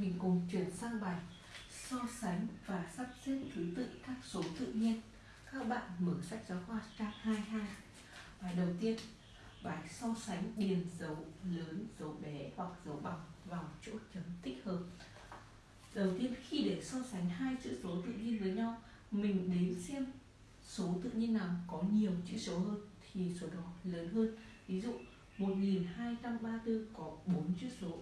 mình cùng chuyển sang bài so sánh và sắp xếp thứ tự các số tự nhiên. Các bạn mở sách giáo khoa trang 22. Bài đầu tiên, bài so sánh điền dấu lớn, dấu bé hoặc dấu bằng vào chỗ chấm tích hợp. Đầu tiên khi để so sánh hai chữ số tự nhiên với nhau, mình đếm xem số tự nhiên nào có nhiều chữ số hơn thì số đó lớn hơn. Ví dụ 1234 có 4 chữ số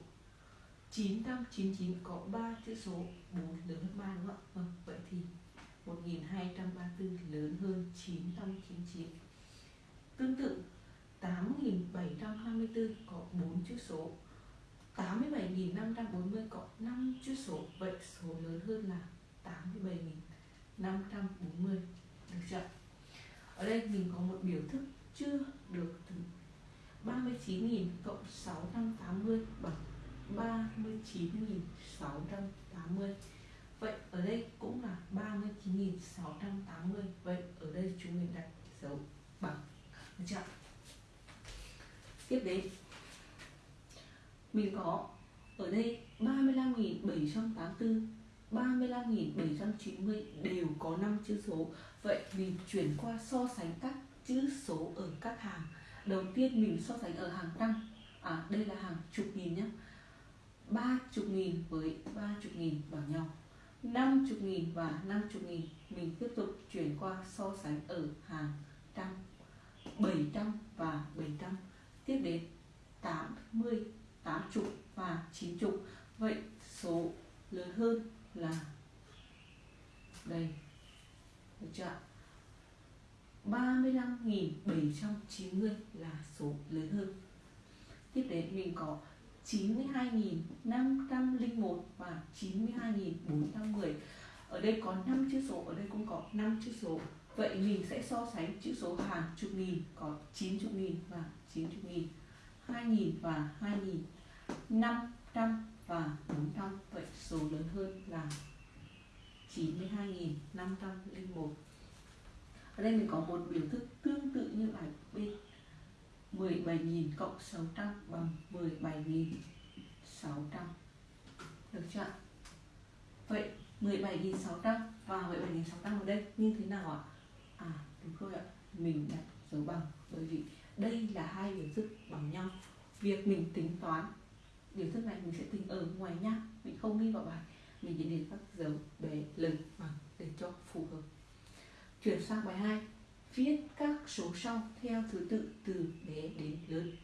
999 có 3 chữ số 4 lớn hơn 3 đúng không ạ? Vâng, vậy thì 1234 lớn hơn 999 Tương tự 8724 có 4 chữ số 87.540 có 5 chữ số. Vậy số lớn hơn là 87.540 Được chưa? Ở đây mình có một biểu thức chưa được 39.000 cộng 680 39.680 Vậy ở đây cũng là 39.680 Vậy ở đây chúng mình đặt dấu bằng, Được chưa? Tiếp đến, Mình có ở đây 35.784 35.790 đều có 5 chữ số. Vậy mình chuyển qua so sánh các chữ số ở các hàng. Đầu tiên mình so sánh ở hàng tăng. À đây là hàng chục nghìn nhé ba chục nghìn với ba chục nghìn bằng nhau, năm chục nghìn và năm chục nghìn. Mình tiếp tục chuyển qua so sánh ở hàng trăm, bảy trăm và bảy trăm. Tiếp đến tám mươi, tám chục và chín chục. Vậy số lớn hơn là đây. Được chưa 35.790 là số lớn hơn. Tiếp đến mình có 92.501 và 92.410 Ở đây có 5 chữ số, ở đây cũng có 5 chữ số. Vậy mình sẽ so sánh chữ số hàng chục nghìn có 90 nghìn và 90 nghìn 2.000 và 2.000 500 và 400 Vậy số lớn hơn là 92.501 Ở đây mình có một biểu thức tương tự như bài B 17.000 cộng 600 bằng 17.600 Được chưa? Vậy 17.600 và 17.600 ở đây như thế nào ạ? À đúng rồi ạ. Mình đặt dấu bằng bởi vì đây là hai biểu thức bằng nhau. Việc mình tính toán, biểu thức này mình sẽ tính ở ngoài nha Mình không ghi vào bài. Mình chỉ để các dấu bé lần bằng để cho phù hợp. Chuyển sang bài 2 Viết các số sau theo thứ tự từ bé đến lớn.